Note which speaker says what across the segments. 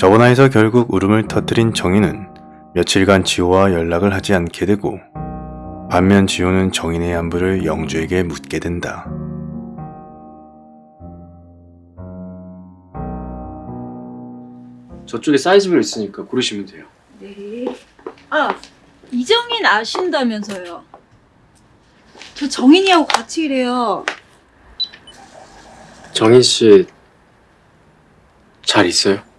Speaker 1: 저번화에서 결국 울음을 터뜨린 정인은 며칠간 지호와 연락을 하지 않게 되고 반면 지호는 정인의 안부를 영주에게 묻게 된다.
Speaker 2: 저쪽에 사이즈별 있으니까 고르시면 돼요.
Speaker 3: 네. 아, 이정인 아신다면서요. 저 정인이하고 같이 일해요.
Speaker 2: 정인 씨 잘 있어요?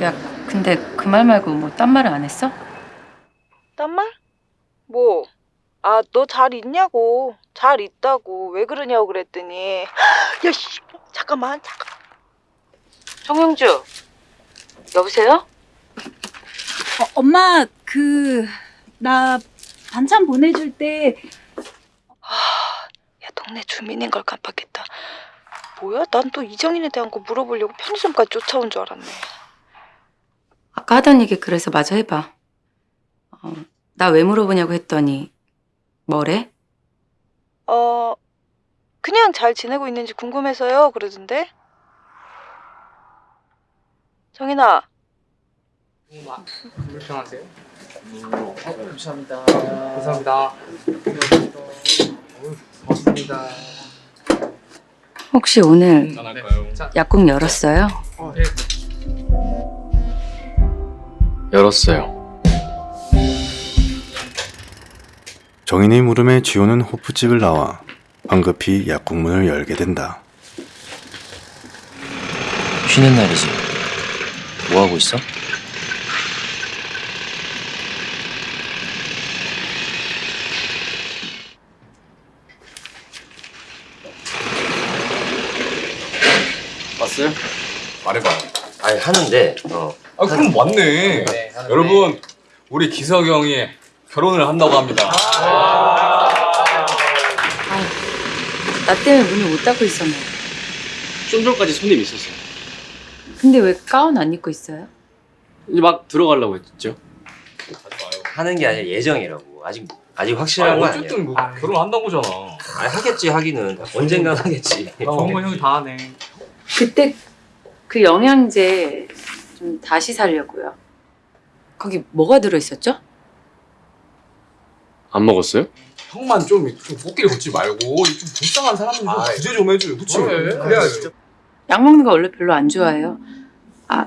Speaker 4: 야, 근데 그 말 말고 뭐 딴 말을 안 했어?
Speaker 5: 딴 말? 뭐? 아, 너 잘 있냐고. 잘 있다고. 왜 그러냐고 그랬더니. 야, 씨. 잠깐만, 잠깐. 정영주. 여보세요?
Speaker 3: 어, 엄마, 그, 나 반찬 보내줄 때,
Speaker 5: 야, 동네 주민인 걸 깜빡했다. 뭐야? 난 또 이정인에 대한 거 물어보려고 편의점까지 쫓아온 줄 알았네.
Speaker 4: 아까 하던 얘기 그래서 마저 해봐. 어, 나 왜 물어보냐고 했더니 뭐래?
Speaker 5: 어, 그냥 잘 지내고 있는지 궁금해서요. 그러던데. 정인아,
Speaker 6: 불편하세요? 어, 감사합니다. 감사합니다. 어우, 고맙습니다.
Speaker 4: 혹시 오늘
Speaker 6: 네. 자,
Speaker 4: 약국 열었어요?
Speaker 6: 어, 네.
Speaker 2: 열었어요.
Speaker 1: 정인의 물음에 지호는 호프집을 나와 황급히 약국문을 열게 된다.
Speaker 7: 쉬는 날이지. 뭐 하고 있어?
Speaker 2: 왔어요?
Speaker 8: 말해봐.
Speaker 7: 아니 하는데 어
Speaker 8: 아 그럼 맞네.
Speaker 6: 네.
Speaker 8: 여러분 우리 기석 형이 결혼을 한다고 합니다.
Speaker 4: 나 때문에 문을 못 닫고 있었네.
Speaker 2: 좀 전까지 손님 있었어요.
Speaker 4: 근데 왜 가운 안 입고 있어요?
Speaker 2: 이제 막 들어가려고 했죠.
Speaker 7: 하는 게 아니라 예정이라고. 아직 아직
Speaker 8: 아,
Speaker 7: 확실한 건 아니야.
Speaker 8: 어쨌든 뭐 결혼한다고잖아.
Speaker 7: 아니 하겠지 하기는 언젠간 하겠지.
Speaker 6: 좋은 건 형이 다 하네.
Speaker 4: 그때 그 영양제 좀 다시 사려고요. 거기 뭐가 들어있었죠?
Speaker 2: 안 먹었어요?
Speaker 8: 형만 좀, 좀 꽃길 걷지 말고 좀 불쌍한 사람은 좀 구제 좀 해줘요. 그치?
Speaker 6: 그래.
Speaker 8: 그래야지.
Speaker 4: 약 먹는 거 원래 별로 안 좋아해요. 아,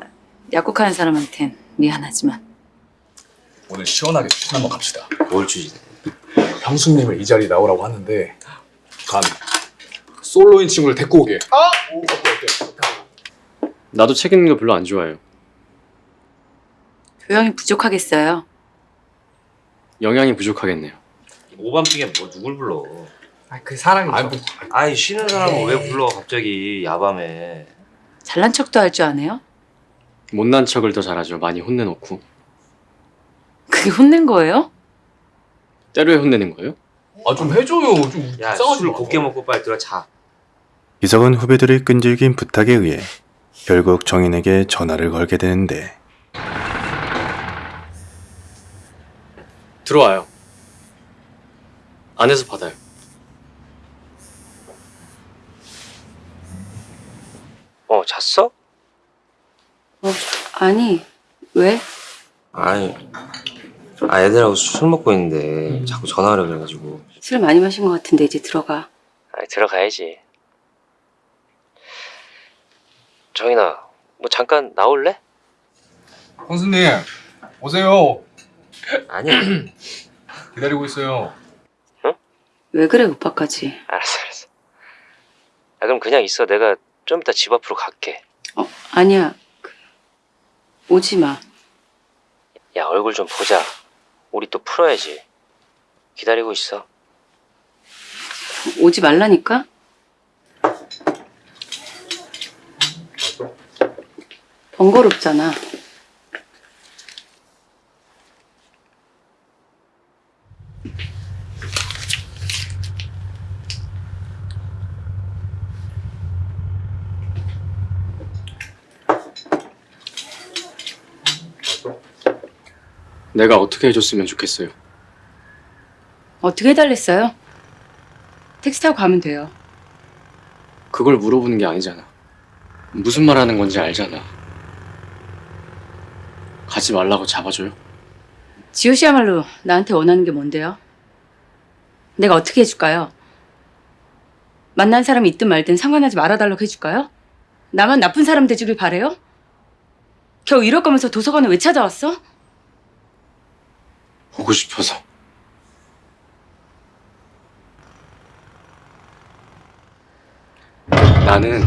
Speaker 4: 약국하는 사람한텐 미안하지만.
Speaker 8: 오늘 시원하게 추천 한번 갑시다.
Speaker 7: 뭘 주지?
Speaker 8: 형수님을 이 자리 나오라고 하는데 간 솔로인 친구를 데리고 오게. 아! 어때 어때?
Speaker 2: 나도 책 읽는 거 별로 안 좋아해요.
Speaker 4: 교양이 부족하겠어요.
Speaker 2: 영양이 부족하겠네요.
Speaker 7: 오밤중에 뭐 누굴 불러?
Speaker 6: 아, 그 사랑이죠.
Speaker 8: 아니 뭐
Speaker 7: 아니 쉬는 사람을 왜 불러 갑자기 야밤에?
Speaker 4: 잘난 척도 할 줄 아네요?
Speaker 2: 못난 척을 더 잘하죠. 많이 혼내놓고.
Speaker 4: 그게 혼낸 거예요?
Speaker 2: 때로에 혼내는 거예요?
Speaker 8: 아 좀 해줘요. 좀
Speaker 7: 야술
Speaker 8: 마.
Speaker 7: 곱게 먹고 빨리 들어 자.
Speaker 1: 기석은 후배들의 끈질긴 부탁에 의해 결국 정인에게 전화를 걸게 되는데
Speaker 2: 들어와요. 안에서 받아요.
Speaker 7: 어 잤어?
Speaker 4: 아니, 왜?
Speaker 7: 아니 아 애들하고 술 먹고 있는데 자꾸 전화를 그래가지고.
Speaker 4: 술 많이 마신 것 같은데 이제 들어가.
Speaker 7: 아니 들어가야지. 정인아 뭐 잠깐 나올래?
Speaker 8: 형수님 오세요.
Speaker 7: 아니야.
Speaker 8: 기다리고 있어요.
Speaker 4: 왜 그래, 오빠까지?
Speaker 7: 알았어 알았어. 아 그럼 그냥 있어. 내가 좀 이따 집 앞으로 갈게.
Speaker 4: 어, 아니야. 그, 오지 마.
Speaker 7: 야 얼굴 좀 보자. 우리 또 풀어야지. 기다리고 있어.
Speaker 4: 오지 말라니까? 번거롭잖아.
Speaker 2: 내가 어떻게 해줬으면 좋겠어요.
Speaker 4: 어떻게 해달랬어요? 택시 타고 가면 돼요.
Speaker 2: 그걸 물어보는 게 아니잖아. 무슨 말 하는 건지 알잖아. 가지 말라고 잡아줘요?
Speaker 4: 지호 씨야말로 나한테 원하는 게 뭔데요? 내가 어떻게 해줄까요? 만난 사람이 있든 말든 상관하지 말아달라고 해줄까요? 나만 나쁜 사람 되주길 바래요? 겨우 이럴 거면서 도서관을 왜 찾아왔어?
Speaker 2: 보고 싶어서. 나는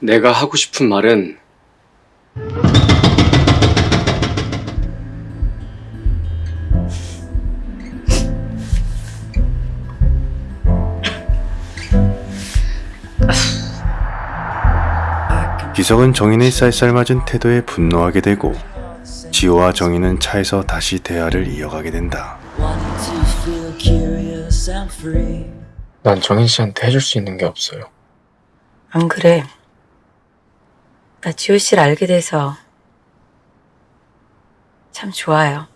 Speaker 2: 내가 하고 싶은 말은
Speaker 1: 기석은 정인의 쌀쌀맞은 태도에 분노하게 되고 지호와 정인은 차에서 다시 대화를 이어가게 된다.
Speaker 2: 난 정인 씨한테 해줄 수 있는 게 없어요.
Speaker 4: 안 그래. 나 지호 씨를 알게 돼서 참 좋아요.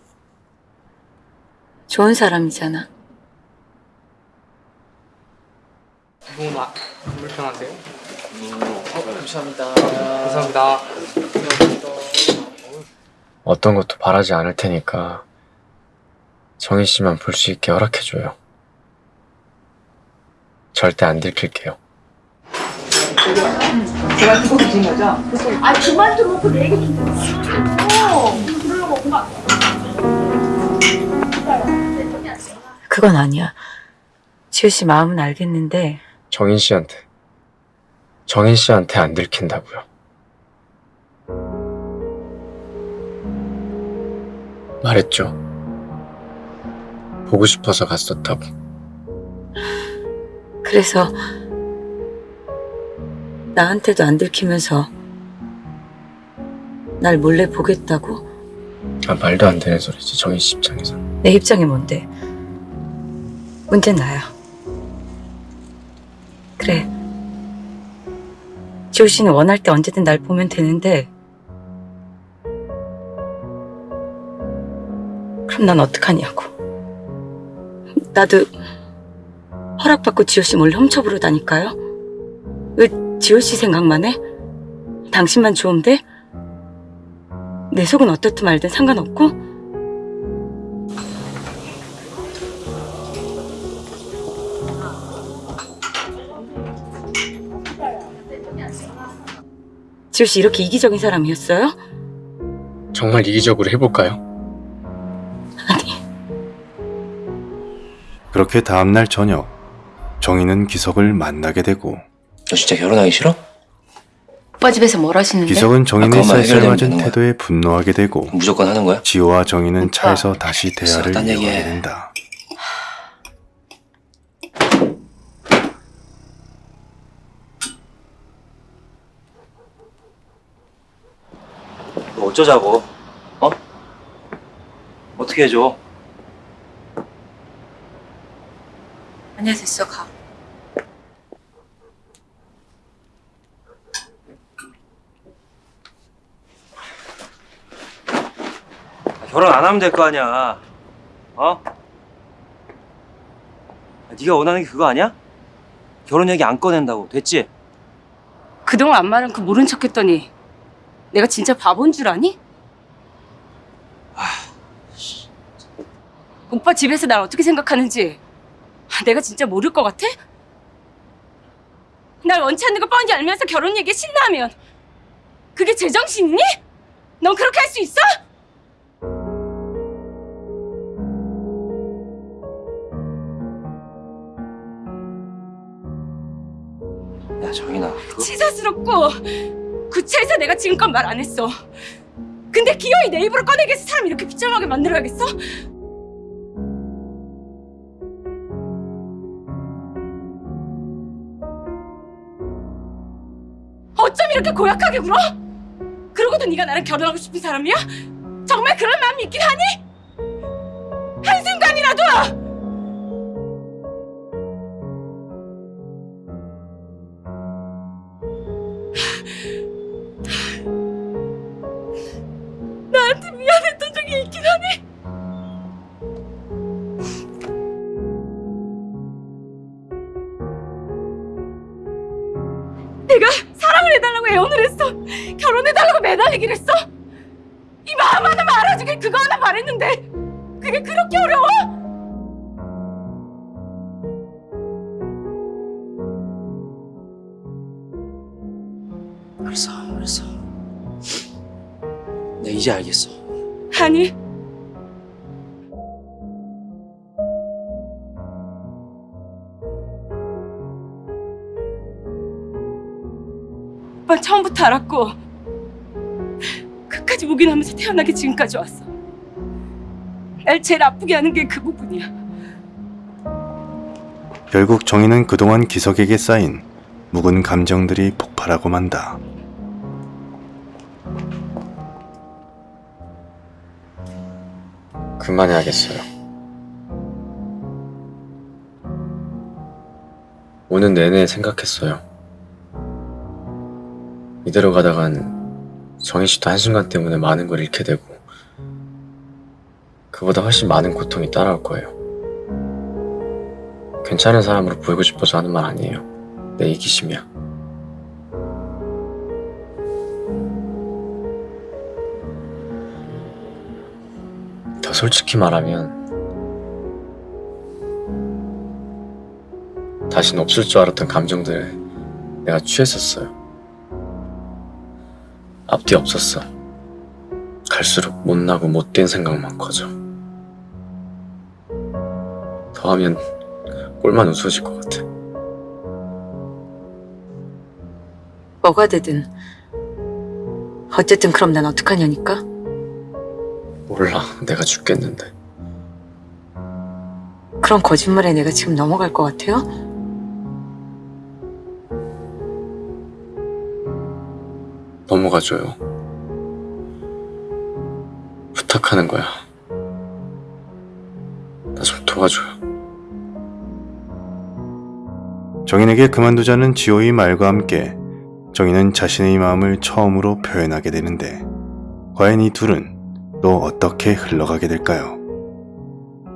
Speaker 4: 좋은 사람이잖아.
Speaker 6: 너무 나 불편한데요? 어, 감사합니다. 감사합니다.
Speaker 2: 어떤 것도 바라지 않을 테니까 정인 씨만 볼 수 있게 허락해줘요. 절대 안 들킬게요.
Speaker 4: 그건 아니야. 지호 씨 마음은 알겠는데
Speaker 2: 정인 씨한테 정인 씨한테 안 들킨다고요. 말했죠. 보고 싶어서 갔었다고.
Speaker 4: 그래서 나한테도 안 들키면서 날 몰래 보겠다고?
Speaker 2: 아 말도 안 되는 소리지 정인 씨 입장에서.
Speaker 4: 내 입장이 뭔데? 문제는 나야. 그래. 지호 씨는 원할 때 언제든 날 보면 되는데 그럼 난 어떡하냐고. 나도 허락받고 지호 씨 몰래 훔쳐부르다니까요. 왜 지호 씨 생각만 해? 당신만 좋은데? 내 속은 어떻든 말든 상관없고? 지호 씨 이렇게 이기적인 사람이었어요?
Speaker 2: 정말 이기적으로 해볼까요?
Speaker 4: 아니,
Speaker 1: 그렇게 다음날 저녁 정인은 기석을 만나게 되고
Speaker 7: 너 진짜 결혼하기 싫어?
Speaker 4: 오빠 집에서 뭘 하시는데?
Speaker 1: 기석은 정인의
Speaker 7: 아,
Speaker 1: 쌀쌀맞은. 태도에 분노하게 되고
Speaker 7: 무조건 하는 거야?
Speaker 1: 지호와 정인은
Speaker 4: 오빠.
Speaker 1: 차에서 다시 대화를
Speaker 7: 딴
Speaker 1: 이어가게
Speaker 7: 얘기해.
Speaker 1: 된다.
Speaker 7: 어쩌자고? 어? 어떻게 해줘?
Speaker 4: 아니야 됐어 가.
Speaker 7: 결혼 안 하면 될 거 아니야. 어? 아, 네가 원하는 게 그거 아니야? 결혼 얘기 안 꺼낸다고. 됐지?
Speaker 4: 그동안 안 말한 그 모른 척 했더니 내가 진짜 바본 줄 아니? 오빠 집에서 날 어떻게 생각하는지 내가 진짜 모를 것 같아? 날 원치 않는 거 뻔히 알면서 결혼 얘기에 신나면 그게 제정신이니? 넌 그렇게 할 수 있어?
Speaker 7: 야 정인아. 그거...
Speaker 4: 치사스럽고 구차해서 내가 지금껏 말 안 했어. 근데 기어이 내 입으로 꺼내게 해서 사람 이렇게 비참하게 만들어야겠어? 어쩜 이렇게 고약하게 굴어? 그러고도 네가 나랑 결혼하고 싶은 사람이야? 정말 그런 마음이 있긴 하니? 한순간이라도! 내가 사랑을 해달라고 애원을 했어. 결혼해달라고 매달리긴 했어. 이 마음 하나만 알아주길 그거 하나 바랬는데 그게 그렇게 어려워?
Speaker 6: 알았어, 알았어. 나 이제 알겠어.
Speaker 4: 아니. 오빠 처음부터 알았고 끝까지 묵인하면서 태어나게 지금까지 왔어. 날 제일 아프게 하는 게 그 부분이야.
Speaker 1: 결국 정희는 그동안 기석에게 쌓인 묵은 감정들이 폭발하고 만다.
Speaker 2: 그만해야겠어요. 오는 내내 생각했어요. 이대로 가다간 정희 씨도 한순간 때문에 많은 걸 잃게 되고 그보다 훨씬 많은 고통이 따라올 거예요. 괜찮은 사람으로 보이고 싶어서 하는 말 아니에요. 내 이기심이야. 더 솔직히 말하면 다신 없을 줄 알았던 감정들에 내가 취했었어요. 앞뒤 없었어. 갈수록 못나고 못된 생각만 커져. 더하면 꼴만 우스워질 것 같아.
Speaker 9: 뭐가 되든 어쨌든 그럼 난 어떡하냐니까?
Speaker 2: 몰라, 내가 죽겠는데.
Speaker 9: 그런 거짓말에 내가 지금 넘어갈 것 같아요?
Speaker 2: 넘어가줘요. 부탁하는 거야. 나 좀 도와줘요.
Speaker 1: 정인에게 그만두자는 지호의 말과 함께 정인은 자신의 마음을 처음으로 표현하게 되는데 과연 이 둘은 또 어떻게 흘러가게 될까요?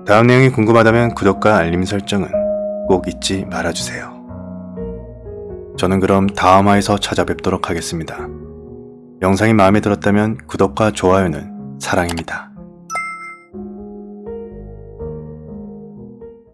Speaker 1: 다음 내용이 궁금하다면 구독과 알림 설정은 꼭 잊지 말아주세요. 저는 그럼 다음 화에서 찾아뵙도록 하겠습니다. 영상이 마음에 들었다면 구독과 좋아요는 사랑입니다.